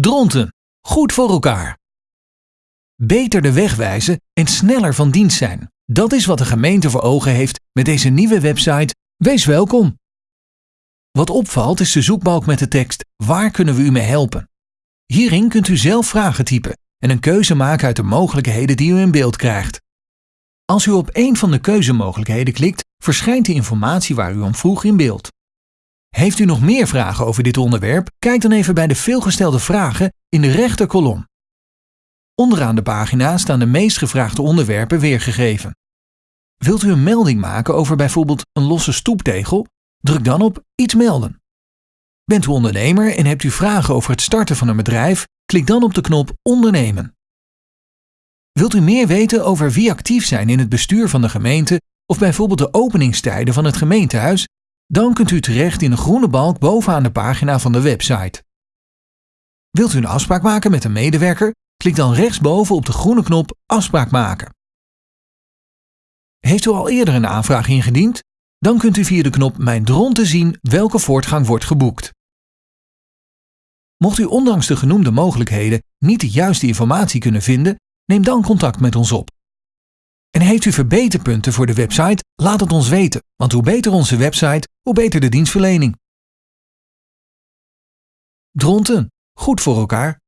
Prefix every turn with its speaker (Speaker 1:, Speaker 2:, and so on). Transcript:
Speaker 1: Dronten, goed voor elkaar. Beter de weg wijzen en sneller van dienst zijn. Dat is wat de gemeente voor ogen heeft met deze nieuwe website Wees welkom. Wat opvalt is de zoekbalk met de tekst Waar kunnen we u mee helpen? Hierin kunt u zelf vragen typen en een keuze maken uit de mogelijkheden die u in beeld krijgt. Als u op een van de keuzemogelijkheden klikt, verschijnt de informatie waar u om vroeg in beeld. Heeft u nog meer vragen over dit onderwerp? Kijk dan even bij de veelgestelde vragen in de rechterkolom. Onderaan de pagina staan de meest gevraagde onderwerpen weergegeven. Wilt u een melding maken over bijvoorbeeld een losse stoeptegel? Druk dan op Iets melden. Bent u ondernemer en hebt u vragen over het starten van een bedrijf? Klik dan op de knop Ondernemen. Wilt u meer weten over wie actief zijn in het bestuur van de gemeente of bijvoorbeeld de openingstijden van het gemeentehuis? Dan kunt u terecht in de groene balk bovenaan de pagina van de website. Wilt u een afspraak maken met een medewerker? Klik dan rechtsboven op de groene knop Afspraak maken. Heeft u al eerder een aanvraag ingediend? Dan kunt u via de knop Mijn dronten zien welke voortgang wordt geboekt. Mocht u ondanks de genoemde mogelijkheden niet de juiste informatie kunnen vinden, neem dan contact met ons op. En heeft u verbeterpunten voor de website? Laat het ons weten, want hoe beter onze website, hoe beter de dienstverlening. Dronten, goed voor elkaar.